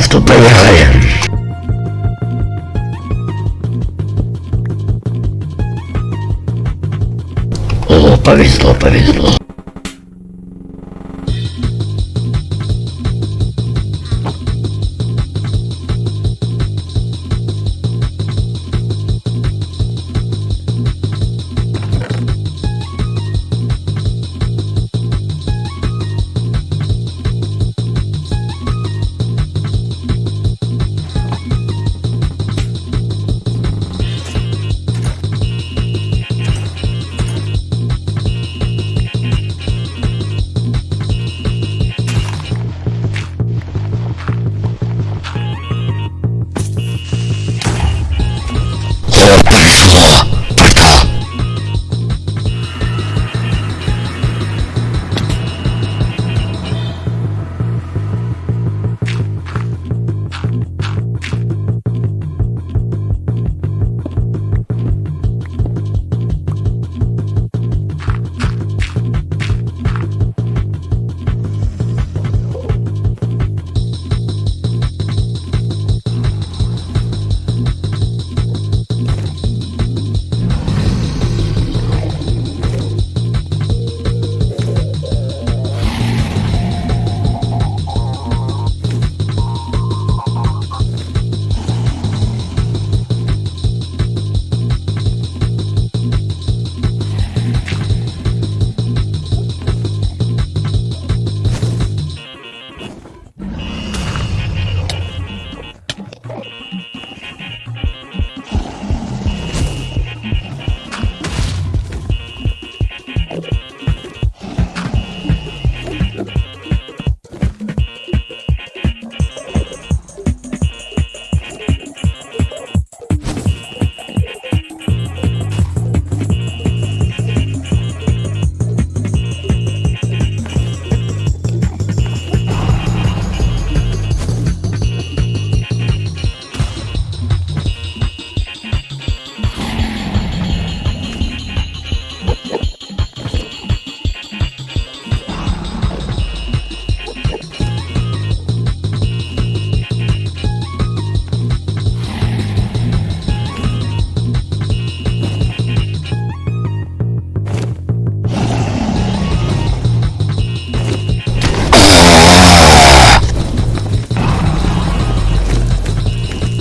Крафту, поехали. О, повезло, повезло.